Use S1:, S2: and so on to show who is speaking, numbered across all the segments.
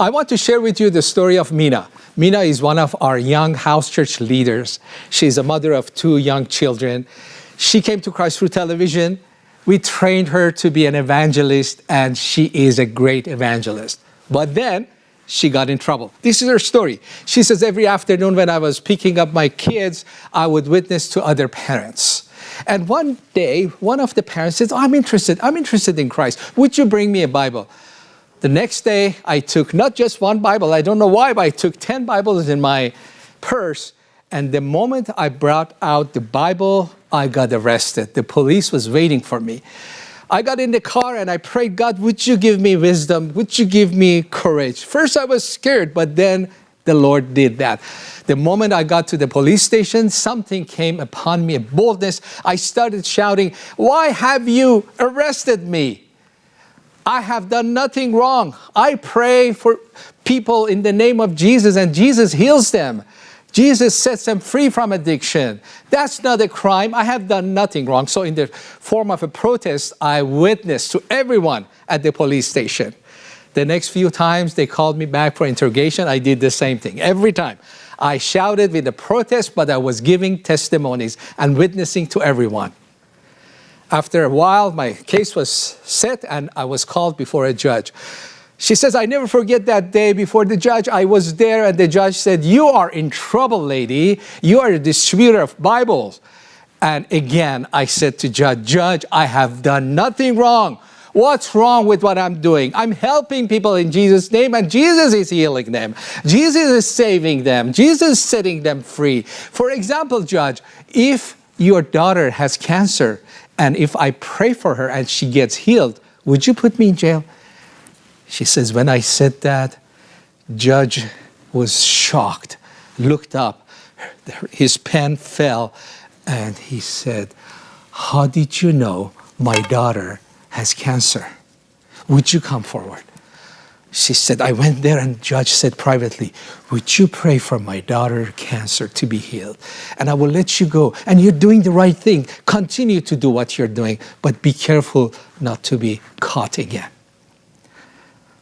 S1: I want to share with you the story of Mina. Mina is one of our young house church leaders. She's a mother of two young children. She came to Christ through television. We trained her to be an evangelist, and she is a great evangelist. But then she got in trouble. This is her story. She says, Every afternoon when I was picking up my kids, I would witness to other parents. And one day, one of the parents says, I'm interested, I'm interested in Christ. Would you bring me a Bible? The next day, I took not just one Bible, I don't know why, but I took 10 Bibles in my purse. And the moment I brought out the Bible, I got arrested. The police was waiting for me. I got in the car and I prayed, God, would you give me wisdom? Would you give me courage? First, I was scared, but then the Lord did that. The moment I got to the police station, something came upon me, a boldness. I started shouting, Why have you arrested me? I have done nothing wrong. I pray for people in the name of Jesus and Jesus heals them. Jesus sets them free from addiction. That's not a crime. I have done nothing wrong. So in the form of a protest, I witnessed to everyone at the police station. The next few times they called me back for interrogation, I did the same thing. Every time. I shouted with a protest, but I was giving testimonies and witnessing to everyone. After a while, my case was set and I was called before a judge. She says, I never forget that day before the judge. I was there and the judge said, you are in trouble, lady. You are a distributor of Bibles. And again, I said to judge, judge, I have done nothing wrong. What's wrong with what I'm doing? I'm helping people in Jesus' name and Jesus is healing them. Jesus is saving them. Jesus is setting them free. For example, judge, if your daughter has cancer and if I pray for her and she gets healed, would you put me in jail? She says, when I said that, judge was shocked, looked up, his pen fell, and he said, how did you know my daughter has cancer? Would you come forward? She said, I went there and judge said privately, would you pray for my daughter cancer to be healed? And I will let you go. And you're doing the right thing. Continue to do what you're doing, but be careful not to be caught again.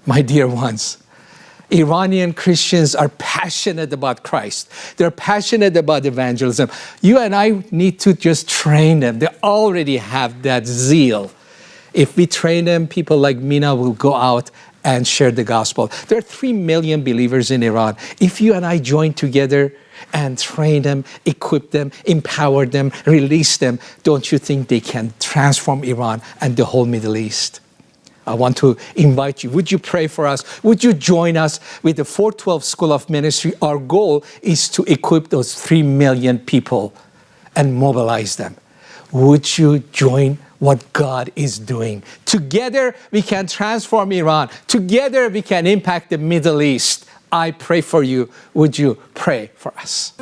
S1: My dear ones, Iranian Christians are passionate about Christ. They're passionate about evangelism. You and I need to just train them. They already have that zeal. If we train them, people like Mina will go out and share the gospel. There are 3 million believers in Iran. If you and I join together and train them, equip them, empower them, release them, don't you think they can transform Iran and the whole Middle East? I want to invite you. Would you pray for us? Would you join us with the 412 School of Ministry? Our goal is to equip those 3 million people and mobilize them. Would you join what God is doing. Together we can transform Iran. Together we can impact the Middle East. I pray for you. Would you pray for us?